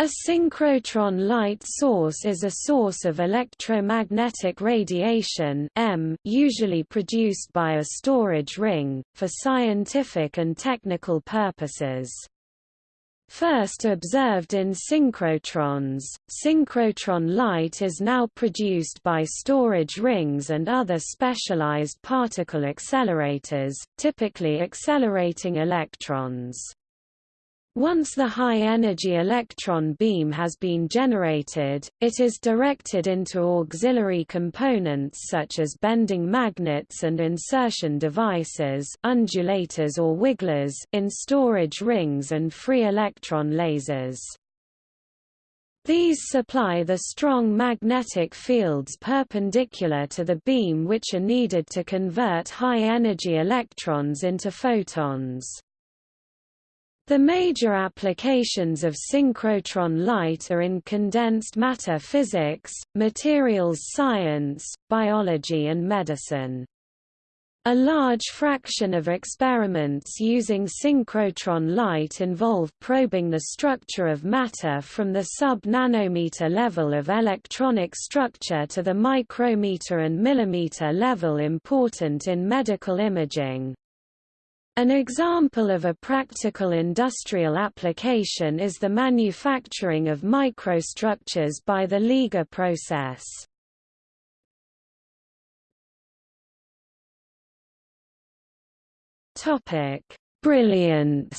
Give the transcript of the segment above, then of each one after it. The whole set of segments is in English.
A synchrotron light source is a source of electromagnetic radiation M, usually produced by a storage ring, for scientific and technical purposes. First observed in synchrotrons, synchrotron light is now produced by storage rings and other specialized particle accelerators, typically accelerating electrons. Once the high-energy electron beam has been generated, it is directed into auxiliary components such as bending magnets and insertion devices undulators or wigglers in storage rings and free electron lasers. These supply the strong magnetic fields perpendicular to the beam which are needed to convert high-energy electrons into photons. The major applications of synchrotron light are in condensed matter physics, materials science, biology and medicine. A large fraction of experiments using synchrotron light involve probing the structure of matter from the sub-nanometer level of electronic structure to the micrometer and millimeter level important in medical imaging. An example of a practical industrial application is the manufacturing of microstructures by the LIGA process. Topic: Brilliance.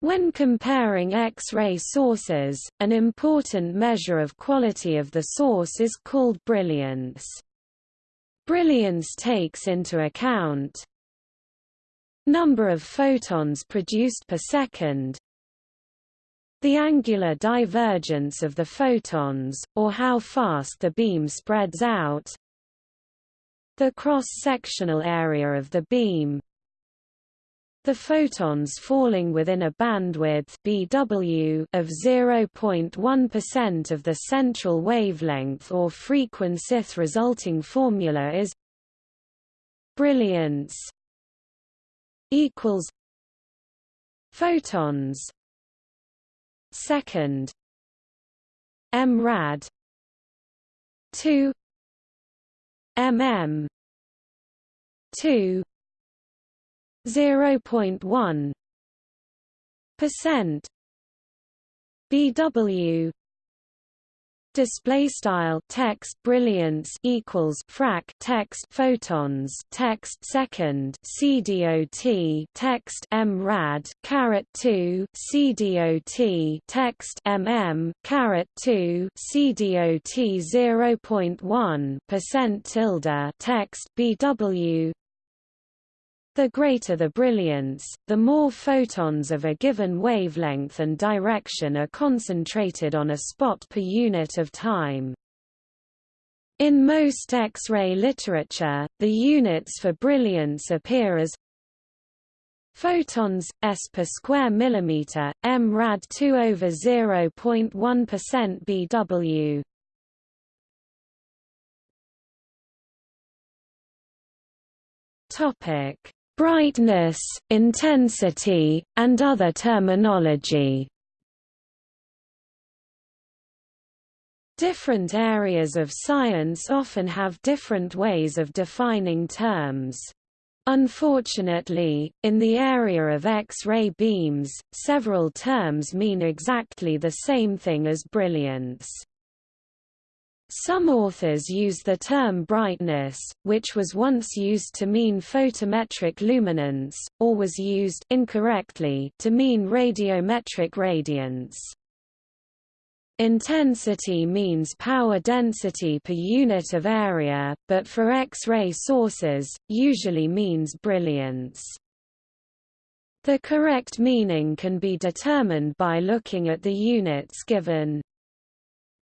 When comparing X-ray sources, an important measure of quality of the source is called brilliance. Brilliance takes into account number of photons produced per second, the angular divergence of the photons, or how fast the beam spreads out, the cross-sectional area of the beam, the photons falling within a bandwidth BW of 0.1% of the central wavelength or frequency. resulting formula is brilliance equals photons second m rad 2 mm 2 0.1 percent. BW display style text brilliance equals frac text photons text second cdot text m rad caret 2 cdot text mm caret 2 cdot 0.1 percent tilde text bw the greater the brilliance, the more photons of a given wavelength and direction are concentrated on a spot per unit of time. In most X-ray literature, the units for brilliance appear as photons s per square millimeter, m rad 2 over 0.1% BW. Topic brightness, intensity, and other terminology. Different areas of science often have different ways of defining terms. Unfortunately, in the area of X-ray beams, several terms mean exactly the same thing as brilliance. Some authors use the term brightness, which was once used to mean photometric luminance, or was used incorrectly to mean radiometric radiance. Intensity means power density per unit of area, but for X-ray sources, usually means brilliance. The correct meaning can be determined by looking at the units given.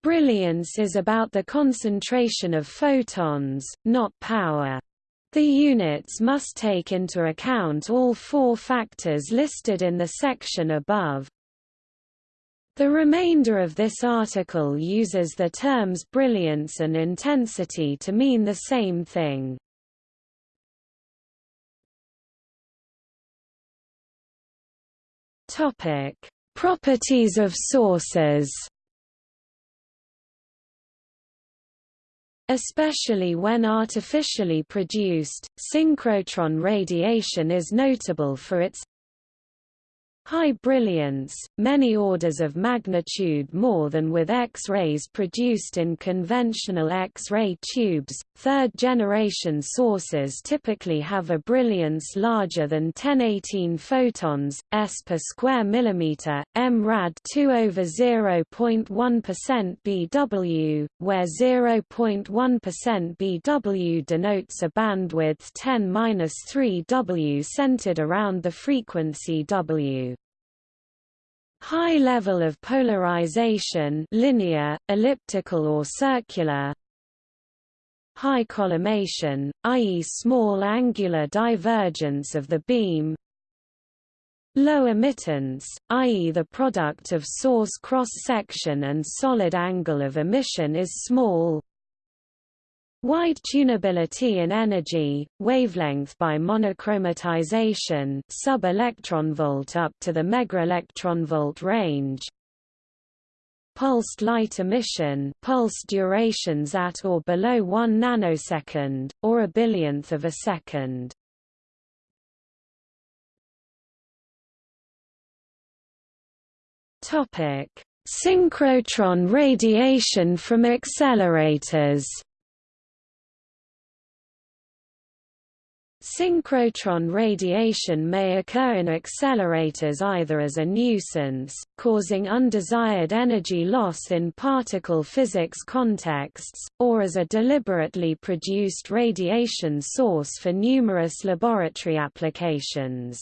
Brilliance is about the concentration of photons, not power. The units must take into account all four factors listed in the section above. The remainder of this article uses the terms brilliance and intensity to mean the same thing. Topic: Properties of sources. Especially when artificially produced, synchrotron radiation is notable for its high brilliance, many orders of magnitude more than with X-rays produced in conventional X-ray tubes. Third-generation sources typically have a brilliance larger than 1018 photons, s per square millimeter, mrad 2 over 0.1% BW, where 0.1% BW denotes a bandwidth 10-3 W centered around the frequency W. High level of polarization linear, elliptical or circular High collimation, i.e. small angular divergence of the beam Low emittance, i.e. the product of source cross-section and solid angle of emission is small Wide tunability in energy, wavelength by monochromatization sub-electronvolt up to the megaelectronvolt range. Pulsed light emission pulse durations at or below 1 nanosecond, or a billionth of a second. Synchrotron radiation from accelerators Synchrotron radiation may occur in accelerators either as a nuisance, causing undesired energy loss in particle physics contexts, or as a deliberately produced radiation source for numerous laboratory applications.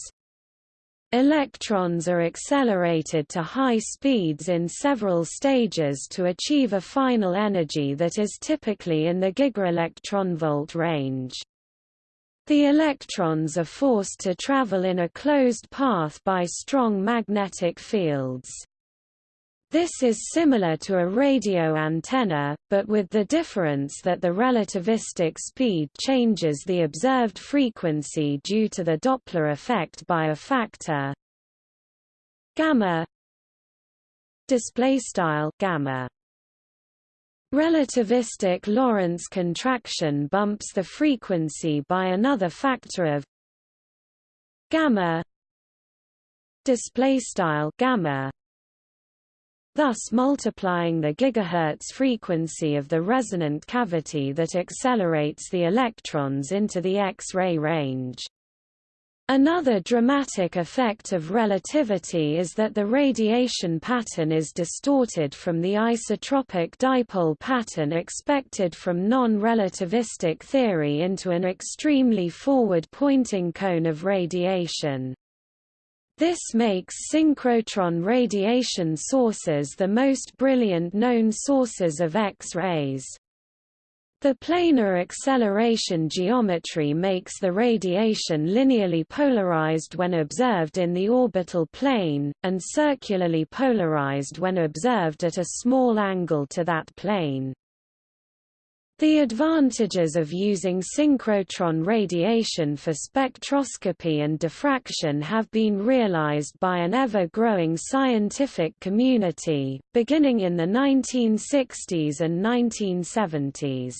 Electrons are accelerated to high speeds in several stages to achieve a final energy that is typically in the gigaelectronvolt range. The electrons are forced to travel in a closed path by strong magnetic fields. This is similar to a radio antenna, but with the difference that the relativistic speed changes the observed frequency due to the Doppler effect by a factor gamma display style gamma Relativistic Lorentz contraction bumps the frequency by another factor of gamma display style gamma thus multiplying the gigahertz frequency of the resonant cavity that accelerates the electrons into the X-ray range. Another dramatic effect of relativity is that the radiation pattern is distorted from the isotropic dipole pattern expected from non-relativistic theory into an extremely forward-pointing cone of radiation. This makes synchrotron radiation sources the most brilliant known sources of X-rays. The planar acceleration geometry makes the radiation linearly polarized when observed in the orbital plane, and circularly polarized when observed at a small angle to that plane. The advantages of using synchrotron radiation for spectroscopy and diffraction have been realized by an ever-growing scientific community, beginning in the 1960s and 1970s.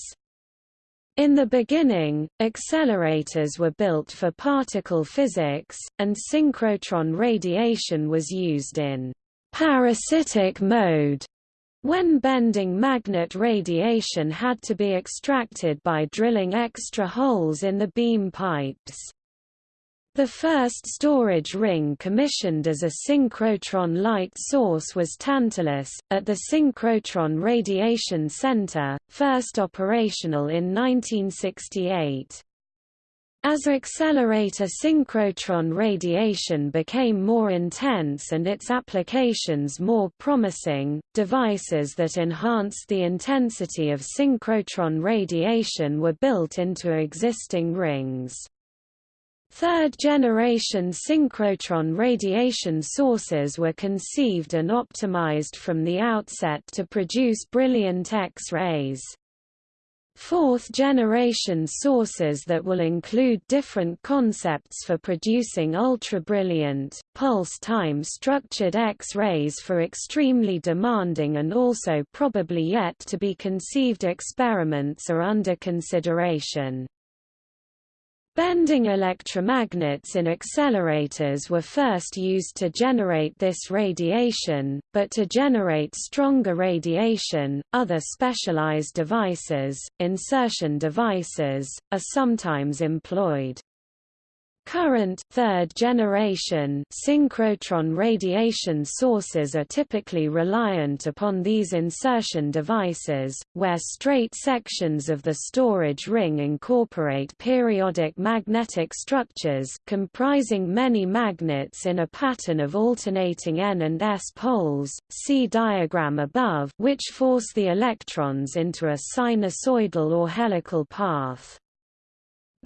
In the beginning, accelerators were built for particle physics, and synchrotron radiation was used in parasitic mode when bending magnet radiation had to be extracted by drilling extra holes in the beam pipes. The first storage ring commissioned as a synchrotron light source was Tantalus, at the Synchrotron Radiation Center, first operational in 1968. As accelerator synchrotron radiation became more intense and its applications more promising, devices that enhanced the intensity of synchrotron radiation were built into existing rings. Third-generation synchrotron radiation sources were conceived and optimized from the outset to produce brilliant X-rays. Fourth-generation sources that will include different concepts for producing ultra-brilliant, pulse-time structured X-rays for extremely demanding and also probably yet to be conceived experiments are under consideration. Bending electromagnets in accelerators were first used to generate this radiation, but to generate stronger radiation, other specialized devices, insertion devices, are sometimes employed. Current third generation synchrotron radiation sources are typically reliant upon these insertion devices, where straight sections of the storage ring incorporate periodic magnetic structures comprising many magnets in a pattern of alternating N and S poles, see diagram above, which force the electrons into a sinusoidal or helical path.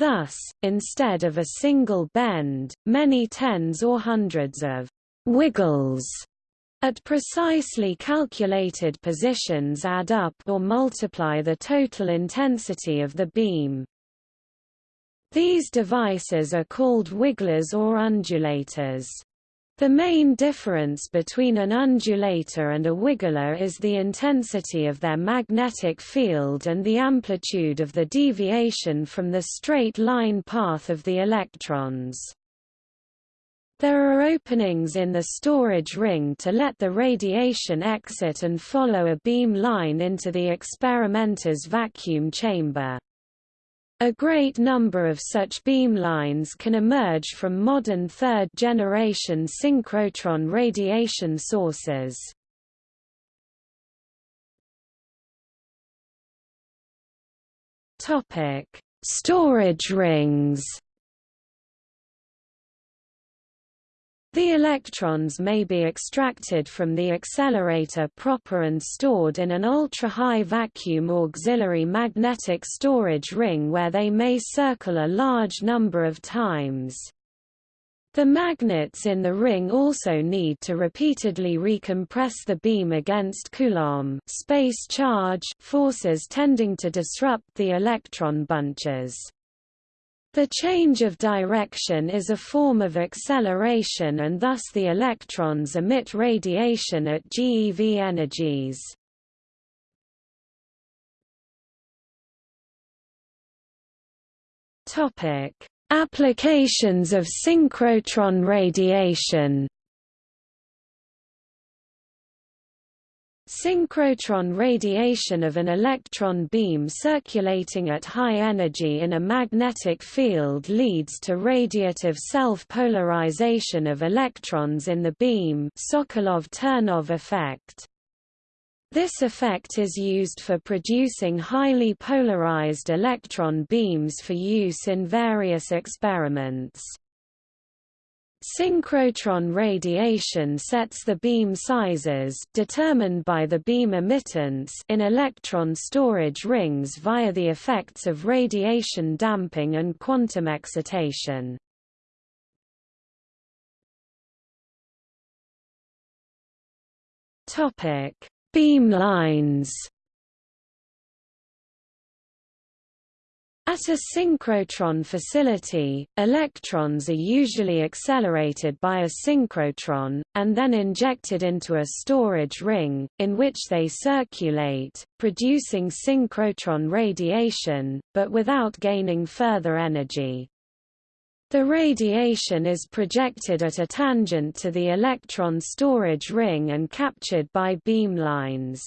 Thus, instead of a single bend, many tens or hundreds of wiggles at precisely calculated positions add up or multiply the total intensity of the beam. These devices are called wigglers or undulators. The main difference between an undulator and a wiggler is the intensity of their magnetic field and the amplitude of the deviation from the straight line path of the electrons. There are openings in the storage ring to let the radiation exit and follow a beam line into the experimenter's vacuum chamber. A great number of such beamlines can emerge from modern third-generation synchrotron radiation sources. Storage rings The electrons may be extracted from the accelerator proper and stored in an ultra-high vacuum auxiliary magnetic storage ring where they may circle a large number of times. The magnets in the ring also need to repeatedly recompress the beam against Coulomb space charge forces tending to disrupt the electron bunches. The change of direction is a form of acceleration and thus the electrons emit radiation at GeV energies. Applications of synchrotron radiation Synchrotron radiation of an electron beam circulating at high energy in a magnetic field leads to radiative self-polarization of electrons in the beam Sokolov-Ternov effect. This effect is used for producing highly polarized electron beams for use in various experiments. Synchrotron radiation sets the beam sizes determined by the beam emittance in electron storage rings via the effects of radiation damping and quantum excitation. Topic: Beamlines At a synchrotron facility, electrons are usually accelerated by a synchrotron, and then injected into a storage ring, in which they circulate, producing synchrotron radiation, but without gaining further energy. The radiation is projected at a tangent to the electron storage ring and captured by beamlines.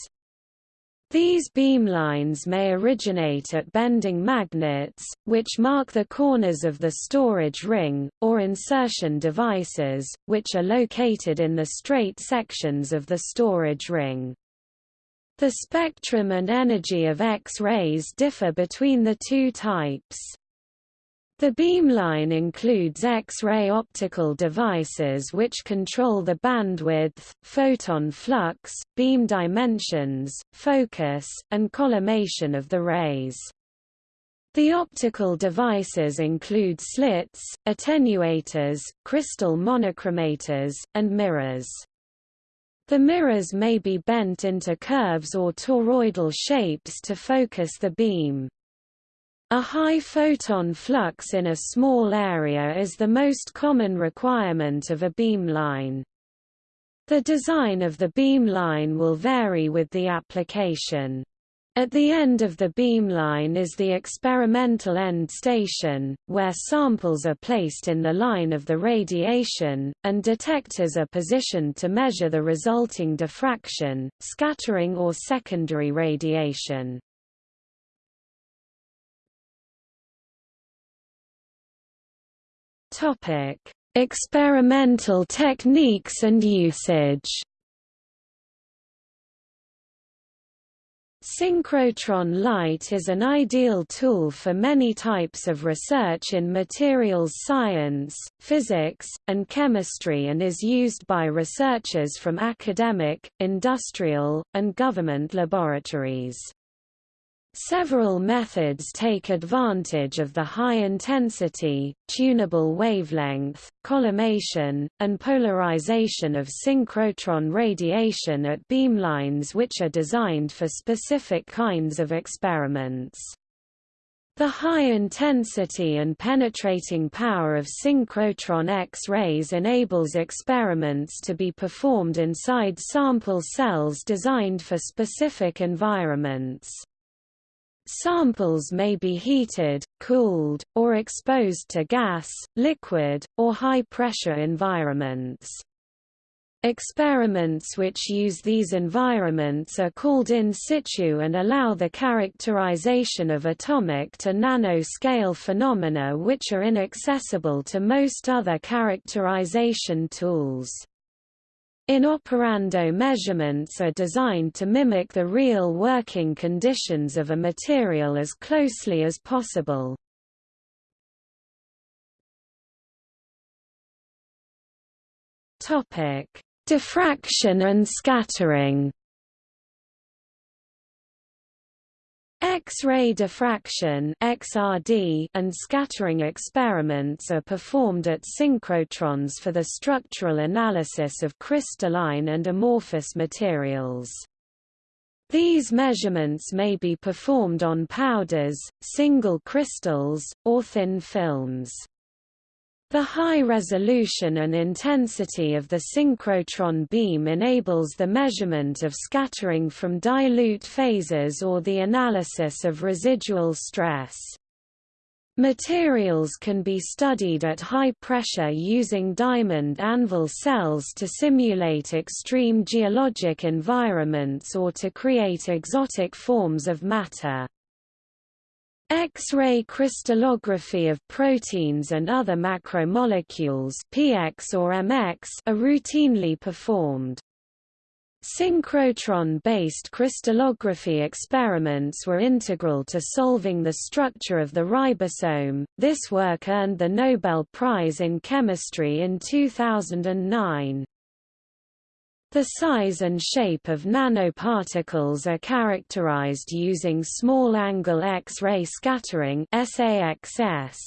These beamlines may originate at bending magnets, which mark the corners of the storage ring, or insertion devices, which are located in the straight sections of the storage ring. The spectrum and energy of X-rays differ between the two types. The beamline includes X-ray optical devices which control the bandwidth, photon flux, beam dimensions, focus, and collimation of the rays. The optical devices include slits, attenuators, crystal monochromators, and mirrors. The mirrors may be bent into curves or toroidal shapes to focus the beam. A high photon flux in a small area is the most common requirement of a beamline. The design of the beamline will vary with the application. At the end of the beamline is the experimental end station, where samples are placed in the line of the radiation, and detectors are positioned to measure the resulting diffraction, scattering or secondary radiation. Experimental techniques and usage Synchrotron light is an ideal tool for many types of research in materials science, physics, and chemistry and is used by researchers from academic, industrial, and government laboratories. Several methods take advantage of the high intensity, tunable wavelength, collimation, and polarization of synchrotron radiation at beamlines which are designed for specific kinds of experiments. The high intensity and penetrating power of synchrotron X-rays enables experiments to be performed inside sample cells designed for specific environments. Samples may be heated, cooled, or exposed to gas, liquid, or high-pressure environments. Experiments which use these environments are called in situ and allow the characterization of atomic to nanoscale phenomena which are inaccessible to most other characterization tools. In-operando measurements are designed to mimic the real working conditions of a material as closely as possible. Topic: Diffraction and scattering X-ray diffraction (XRD) and scattering experiments are performed at synchrotrons for the structural analysis of crystalline and amorphous materials. These measurements may be performed on powders, single crystals, or thin films. The high resolution and intensity of the synchrotron beam enables the measurement of scattering from dilute phases or the analysis of residual stress. Materials can be studied at high pressure using diamond anvil cells to simulate extreme geologic environments or to create exotic forms of matter. X-ray crystallography of proteins and other macromolecules PX or MX are routinely performed. Synchrotron-based crystallography experiments were integral to solving the structure of the ribosome. This work earned the Nobel Prize in Chemistry in 2009. The size and shape of nanoparticles are characterized using small-angle X-ray scattering SAXS.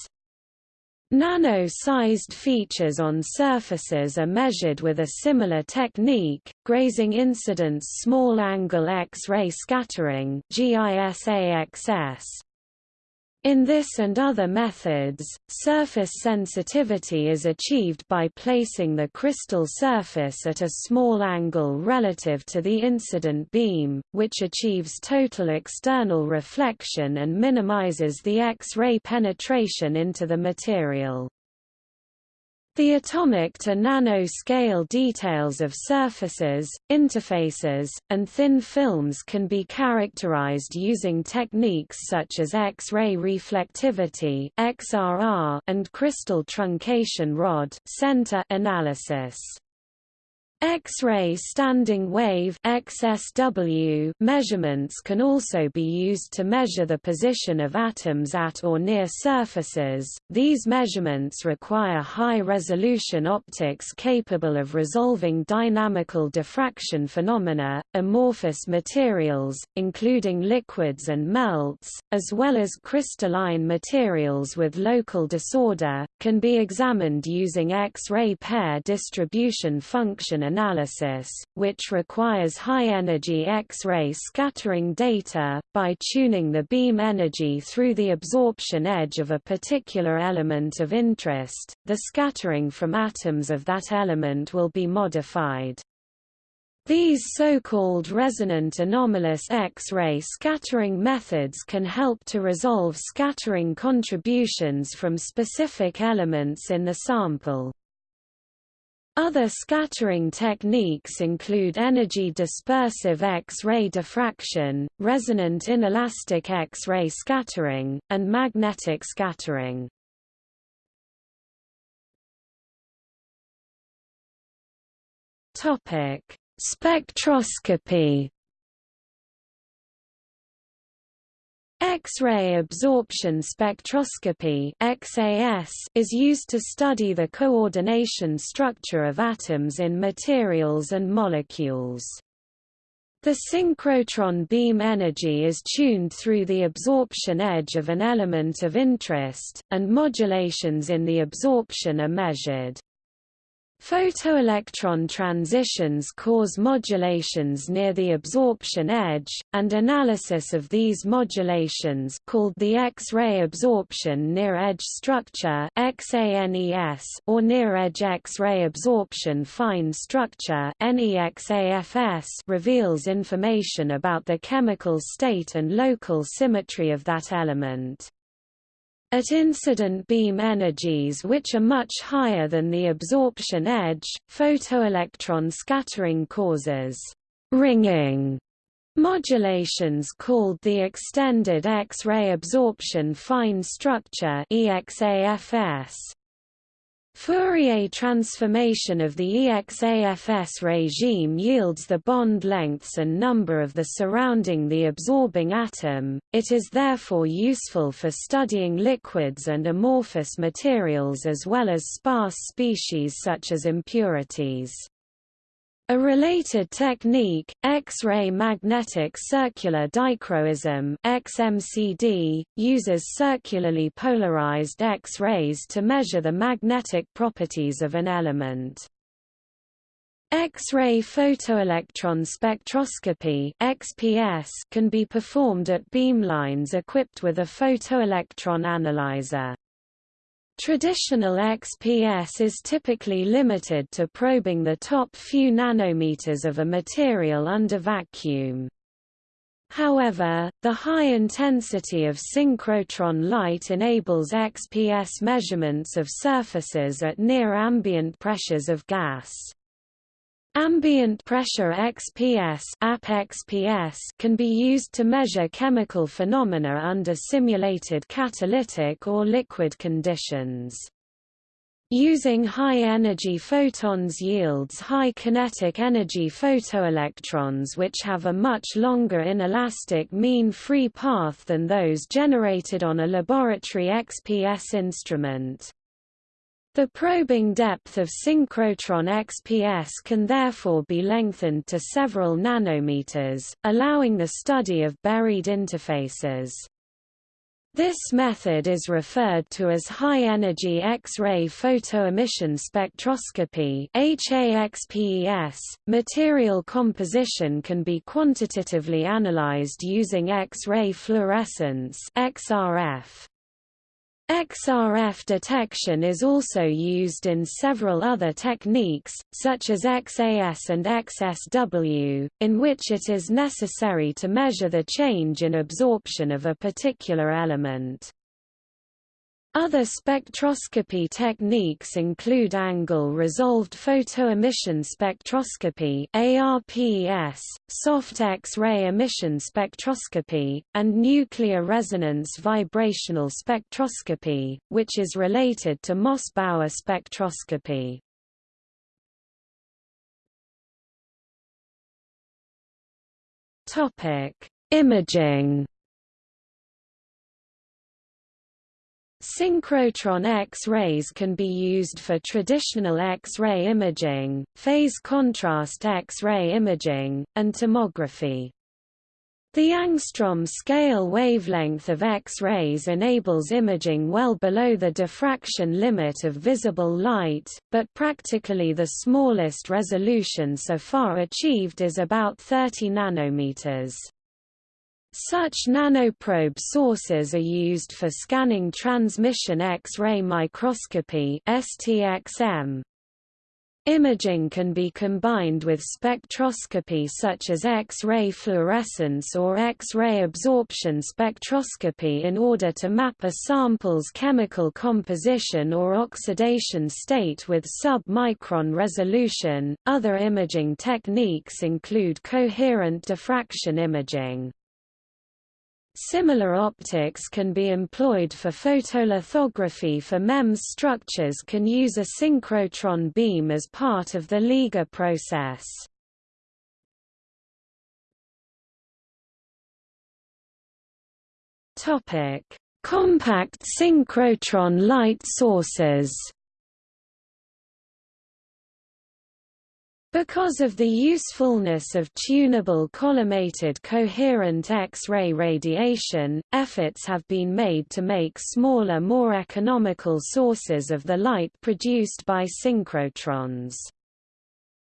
Nano-sized features on surfaces are measured with a similar technique, grazing incidence small-angle X-ray scattering GISAXS. In this and other methods, surface sensitivity is achieved by placing the crystal surface at a small angle relative to the incident beam, which achieves total external reflection and minimizes the X-ray penetration into the material. The atomic to nanoscale details of surfaces, interfaces, and thin films can be characterized using techniques such as X-ray reflectivity (XRR) and crystal truncation rod center analysis. X-ray standing wave XSW measurements can also be used to measure the position of atoms at or near surfaces. These measurements require high-resolution optics capable of resolving dynamical diffraction phenomena, amorphous materials, including liquids and melts, as well as crystalline materials with local disorder, can be examined using X-ray pair distribution function analysis, which requires high-energy X-ray scattering data. By tuning the beam energy through the absorption edge of a particular element of interest, the scattering from atoms of that element will be modified. These so-called resonant anomalous X-ray scattering methods can help to resolve scattering contributions from specific elements in the sample. Other scattering techniques include energy dispersive X-ray diffraction, resonant inelastic X-ray scattering, and magnetic scattering. Topic: Spectroscopy X-ray absorption spectroscopy is used to study the coordination structure of atoms in materials and molecules. The synchrotron beam energy is tuned through the absorption edge of an element of interest, and modulations in the absorption are measured. Photoelectron transitions cause modulations near the absorption edge, and analysis of these modulations called the X-ray absorption near-edge structure or near-edge X-ray absorption fine structure reveals information about the chemical state and local symmetry of that element. At incident beam energies which are much higher than the absorption edge, photoelectron scattering causes ringing modulations called the extended X-ray absorption fine structure EXAFS. Fourier transformation of the EXAFS regime yields the bond lengths and number of the surrounding the absorbing atom, it is therefore useful for studying liquids and amorphous materials as well as sparse species such as impurities. A related technique, X-ray magnetic circular dichroism XMCD, uses circularly polarized X-rays to measure the magnetic properties of an element. X-ray photoelectron spectroscopy XPS can be performed at beamlines equipped with a photoelectron analyzer. Traditional XPS is typically limited to probing the top few nanometers of a material under vacuum. However, the high intensity of synchrotron light enables XPS measurements of surfaces at near ambient pressures of gas. Ambient pressure XPS, XPS can be used to measure chemical phenomena under simulated catalytic or liquid conditions. Using high-energy photons yields high kinetic energy photoelectrons which have a much longer inelastic mean free path than those generated on a laboratory XPS instrument. The probing depth of synchrotron XPS can therefore be lengthened to several nanometers, allowing the study of buried interfaces. This method is referred to as high-energy X-ray photoemission spectroscopy HAXPES. .Material composition can be quantitatively analyzed using X-ray fluorescence XRF. XRF detection is also used in several other techniques, such as XAS and XSW, in which it is necessary to measure the change in absorption of a particular element. Other spectroscopy techniques include angle-resolved photoemission spectroscopy ARPES, soft X-ray emission spectroscopy, and nuclear resonance vibrational spectroscopy, which is related to Mossbauer spectroscopy. Imaging Synchrotron X-rays can be used for traditional X-ray imaging, phase contrast X-ray imaging, and tomography. The angstrom scale wavelength of X-rays enables imaging well below the diffraction limit of visible light, but practically the smallest resolution so far achieved is about 30 nanometers. Such nanoprobe sources are used for scanning transmission X-ray microscopy STXM. Imaging can be combined with spectroscopy such as X-ray fluorescence or X-ray absorption spectroscopy in order to map a sample's chemical composition or oxidation state with sub-micron resolution. Other imaging techniques include coherent diffraction imaging. Similar optics can be employed for photolithography for MEMS structures can use a synchrotron beam as part of the LIGA process. Compact synchrotron light sources Because of the usefulness of tunable collimated coherent X-ray radiation, efforts have been made to make smaller more economical sources of the light produced by synchrotrons.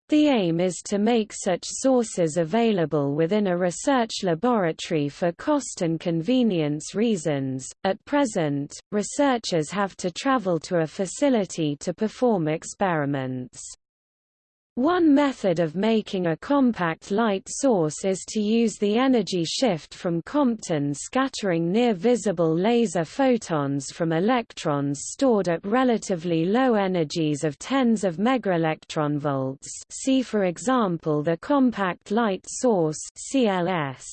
The aim is to make such sources available within a research laboratory for cost and convenience reasons. At present, researchers have to travel to a facility to perform experiments. One method of making a compact light source is to use the energy shift from Compton scattering near-visible laser photons from electrons stored at relatively low energies of tens of megaelectronvolts see for example the compact light source CLS.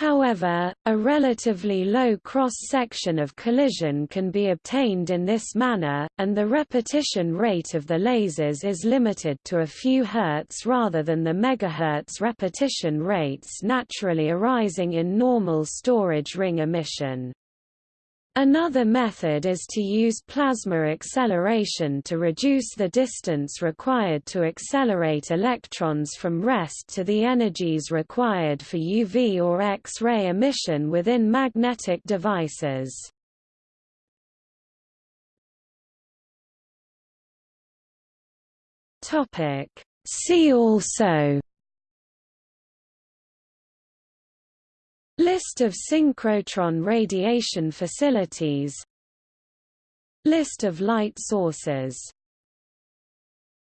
However, a relatively low cross-section of collision can be obtained in this manner, and the repetition rate of the lasers is limited to a few hertz rather than the megahertz repetition rates naturally arising in normal storage ring emission. Another method is to use plasma acceleration to reduce the distance required to accelerate electrons from rest to the energies required for UV or X-ray emission within magnetic devices. See also List of synchrotron radiation facilities. List of light sources